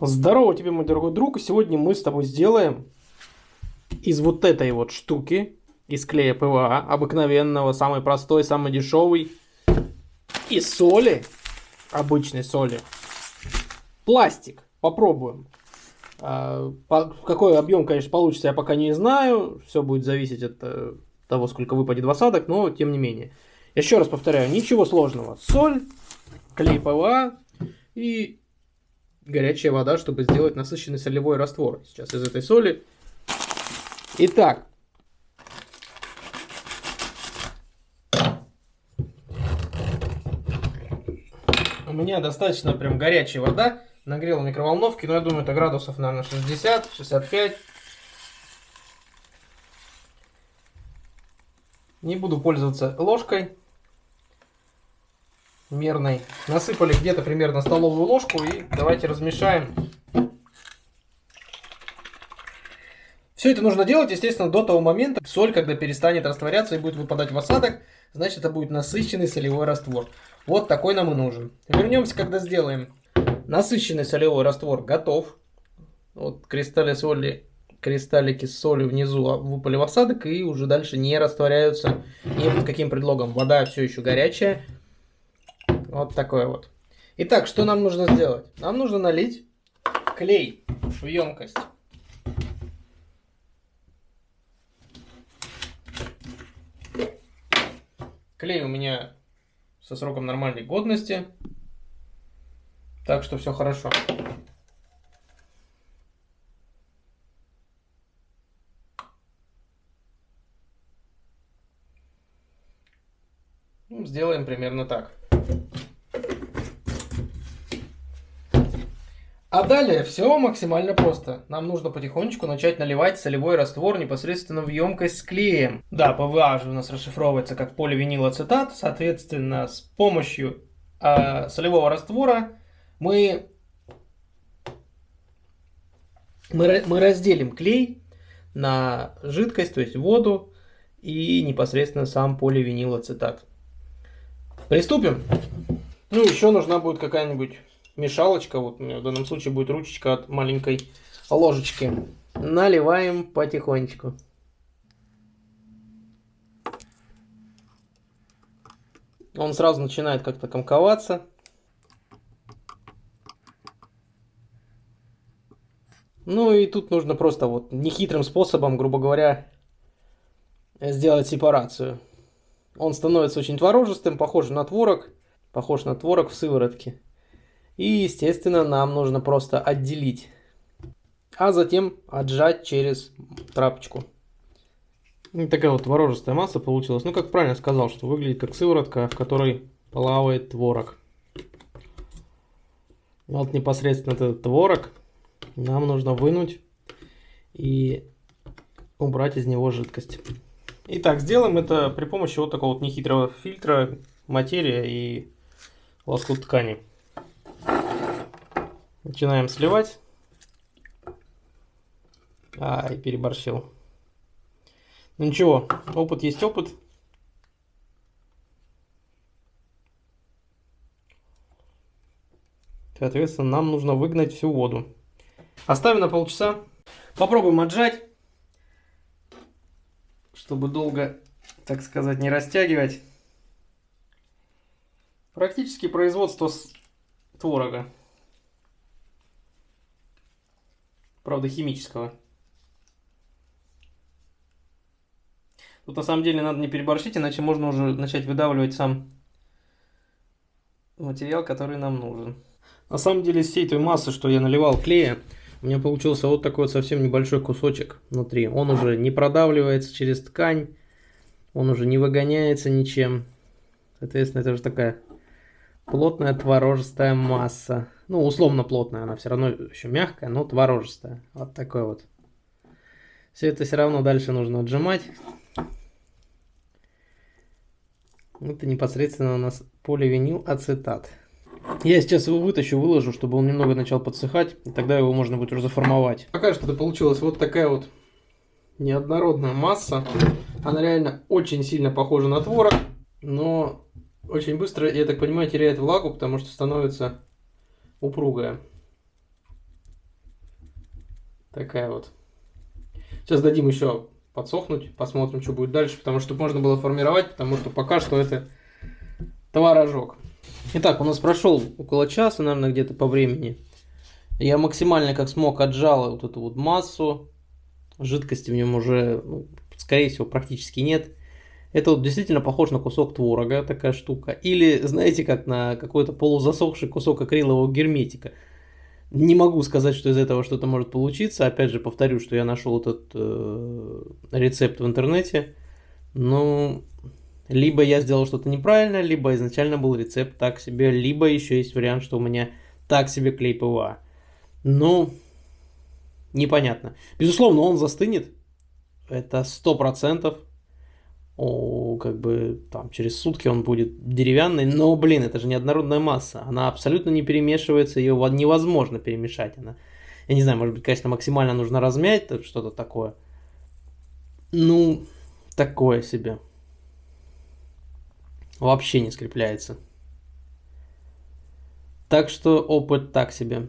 Здорово тебе, мой дорогой друг. И сегодня мы с тобой сделаем из вот этой вот штуки, из клея ПВА, обыкновенного, самый простой, самый дешевый, и соли, обычной соли, пластик. Попробуем. А, какой объем, конечно, получится, я пока не знаю. Все будет зависеть от э, того, сколько выпадет в осадок, но тем не менее. Еще раз повторяю, ничего сложного. Соль, клей ПВА и горячая вода, чтобы сделать насыщенный солевой раствор. Сейчас из этой соли. Итак. У меня достаточно прям горячая вода. Нагрел в микроволновке, но я думаю, это градусов, наверное, 60-65. Не буду пользоваться ложкой мерной. Насыпали где-то примерно столовую ложку и давайте размешаем. Все это нужно делать, естественно, до того момента, соль, когда перестанет растворяться и будет выпадать в осадок, значит это будет насыщенный солевой раствор. Вот такой нам и нужен. Вернемся, когда сделаем. Насыщенный солевой раствор готов. Вот кристалли соли, кристаллики с солью внизу выпали в осадок и уже дальше не растворяются ни под каким предлогом. Вода все еще горячая, вот такое вот. Итак, что нам нужно сделать? Нам нужно налить клей в емкость. Клей у меня со сроком нормальной годности. Так что все хорошо. Ну, сделаем примерно так. А далее все максимально просто. Нам нужно потихонечку начать наливать солевой раствор непосредственно в емкость с клеем. Да, ПВА же у нас расшифровывается как поливинилацетат. Соответственно, с помощью э, солевого раствора мы, мы, мы разделим клей на жидкость, то есть воду, и непосредственно сам поливинилацетат. Приступим. Ну, еще нужна будет какая-нибудь мешалочка, вот у меня в данном случае будет ручечка от маленькой ложечки. Наливаем потихонечку. Он сразу начинает как-то комковаться. Ну и тут нужно просто вот нехитрым способом, грубо говоря, сделать сепарацию. Он становится очень творожистым, похож на творог, похож на творог в сыворотке. И, естественно, нам нужно просто отделить, а затем отжать через трапочку. И такая вот творожистая масса получилась. Ну, как правильно сказал, что выглядит как сыворотка, в которой плавает творог. Вот непосредственно этот творог нам нужно вынуть и убрать из него жидкость. Итак, сделаем это при помощи вот такого вот нехитрого фильтра, материя и лоскут ткани. Начинаем сливать. Ай, переборщил. Ну ничего, опыт есть опыт. Соответственно, нам нужно выгнать всю воду. Оставим на полчаса. Попробуем отжать, чтобы долго, так сказать, не растягивать. Практически производство творога. Правда химического. Тут на самом деле надо не переборщить, иначе можно уже начать выдавливать сам материал, который нам нужен. На самом деле из всей той массы, что я наливал клея, у меня получился вот такой вот совсем небольшой кусочек внутри. Он уже не продавливается через ткань, он уже не выгоняется ничем. Соответственно, это уже такая плотная творожистая масса. Ну, условно плотная, она все равно еще мягкая, но творожистая. Вот такой вот. Все это все равно дальше нужно отжимать. Это непосредственно у нас поливинил ацетат. Я сейчас его вытащу, выложу, чтобы он немного начал подсыхать, и тогда его можно будет уже заформовать. Пока что это получилась вот такая вот неоднородная масса. Она реально очень сильно похожа на творог, но очень быстро, я так понимаю, теряет влагу, потому что становится упругая. Такая вот. Сейчас дадим еще подсохнуть, посмотрим, что будет дальше, потому что можно было формировать, потому что пока что это творожок. Итак, у нас прошел около часа, наверное, где-то по времени. Я максимально как смог отжал вот эту вот массу. Жидкости в нем уже, ну, скорее всего, практически нет. Это вот действительно похож на кусок творога, такая штука. Или, знаете, как на какой-то полузасохший кусок акрилового герметика. Не могу сказать, что из этого что-то может получиться. Опять же, повторю, что я нашел этот э, рецепт в интернете. Ну, либо я сделал что-то неправильно, либо изначально был рецепт так себе, либо еще есть вариант, что у меня так себе клей ПВА. Ну, непонятно. Безусловно, он застынет. Это сто процентов. О, как бы там через сутки он будет деревянный, но, блин, это же неоднородная масса. Она абсолютно не перемешивается, ее невозможно перемешать. Она, я не знаю, может быть, конечно, максимально нужно размять, что-то такое. Ну, такое себе. Вообще не скрепляется. Так что опыт так себе.